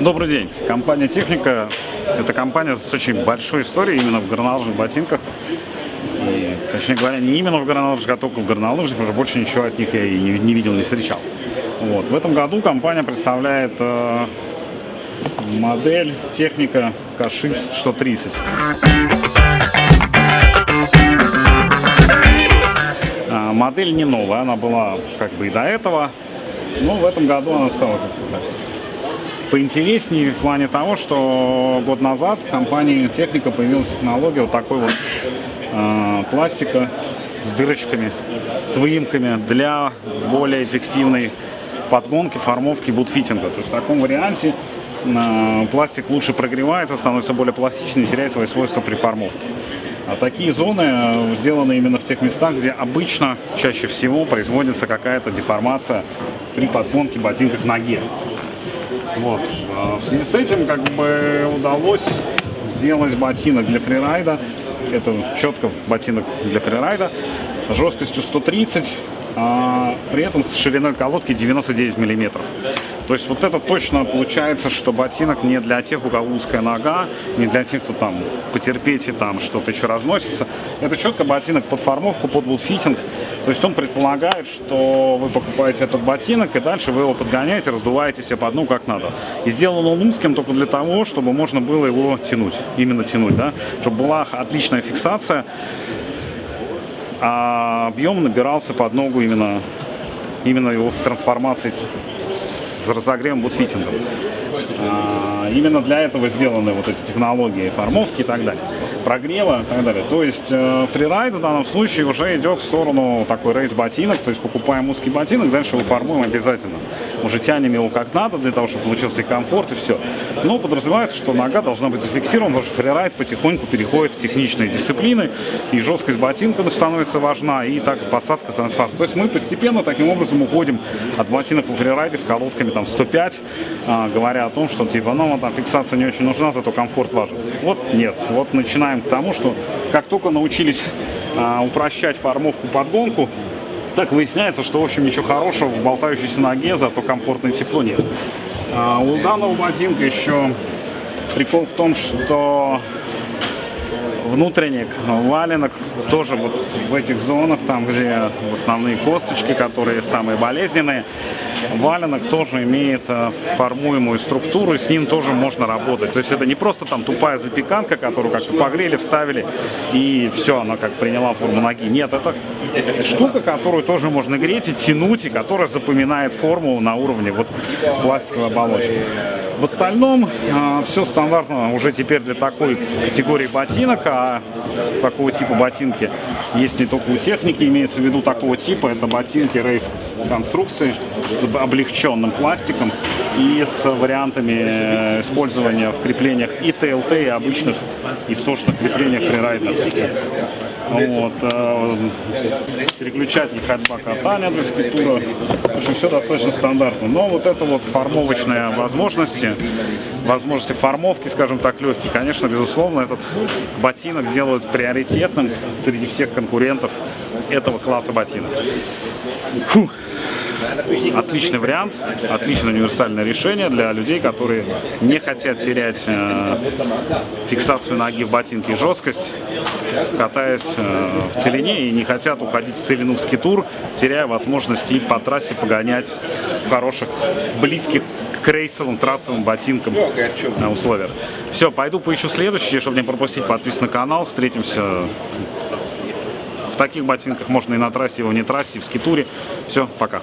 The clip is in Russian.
Добрый день. Компания «Техника» — это компания с очень большой историей именно в горнолыжных ботинках. И, точнее говоря, не именно в горнолыжных, а только в горнолыжных, уже больше ничего от них я и не, не видел, не встречал. Вот. В этом году компания представляет э, модель «Техника Кашис 130». А, модель не новая, она была как бы и до этого, но в этом году она стала поинтереснее в плане того, что год назад в компании Техника появилась технология вот такой вот э, пластика с дырочками, с выемками для более эффективной подгонки, формовки, бутфитинга. То есть в таком варианте э, пластик лучше прогревается, становится более пластичный и теряет свои свойства при формовке. А такие зоны э, сделаны именно в тех местах, где обычно, чаще всего, производится какая-то деформация при подгонке ботинка к ноге. Вот. В связи с этим как бы удалось сделать ботинок для фрирайда. Это четко ботинок для фрирайда. Жесткостью 130, а при этом с шириной колодки 99 миллиметров. То есть вот это точно получается, что ботинок не для тех, у кого узкая нога, не для тех, кто там потерпите, там что-то еще разносится. Это четко ботинок под формовку, под бутфитинг. То есть он предполагает, что вы покупаете этот ботинок, и дальше вы его подгоняете, раздуваете себе по дну как надо. И сделан он узким только для того, чтобы можно было его тянуть, именно тянуть, да, чтобы была отличная фиксация, а объем набирался под ногу именно, именно его в трансформации с разогревом бутфитингом. А, именно для этого сделаны вот эти технологии формовки и так далее прогрева и так далее. То есть э, фрирайд в данном случае уже идет в сторону такой рейс-ботинок, то есть покупаем узкий ботинок, дальше его формуем обязательно. Уже тянем его как надо, для того, чтобы получился и комфорт, и все. Но подразумевается, что нога должна быть зафиксирована, потому что фрирайд потихоньку переходит в техничные дисциплины, и жесткость ботинка становится важна, и так посадка становится важна. То есть мы постепенно таким образом уходим от ботинок по фрирайде с колодками там 105, а, говоря о том, что типа, ну, там фиксация не очень нужна, зато комфорт важен. Вот нет, вот начинаем к тому, что как только научились а, упрощать формовку подгонку, так выясняется, что, в общем, ничего хорошего в болтающейся ноге, зато комфортное тепло нет. А, у данного ботинка еще прикол в том, что внутренник, валенок тоже вот в этих зонах, там где основные косточки, которые самые болезненные, валенок тоже имеет э, формуемую структуру, и с ним тоже можно работать. То есть это не просто там тупая запеканка, которую как-то погрели, вставили, и все, она как приняла форму ноги. Нет, это штука, которую тоже можно греть и тянуть, и которая запоминает форму на уровне вот пластиковой оболочки. В остальном э, все стандартно уже теперь для такой категории ботинок, а такого типа ботинки есть не только у техники, имеется в виду такого типа, это ботинки рейс конструкции с облегченным пластиком и с вариантами э, использования в креплениях и ТЛТ, и обычных, и сошных креплениях фрирайдеров. Вот, э, переключатель ходьба катания для скитура. В общем, все достаточно стандартно. Но вот это вот формовочные возможности, возможности формовки, скажем так, легкие, конечно, безусловно, этот ботинок делают приоритетным среди всех конкурентов этого класса ботинок. Фух. Отличный вариант, отличное универсальное решение для людей, которые не хотят терять э, фиксацию ноги в ботинке и жесткость, катаясь э, в целине и не хотят уходить в целину в скитур, теряя возможность и по трассе погонять в хороших, близких к рейсовым, трассовым ботинкам э, условиях. Все, пойду поищу следующие, чтобы не пропустить, подписывайтесь на канал, встретимся в таких ботинках можно и на трассе, и в не трассе, и в скитуре. Все, пока.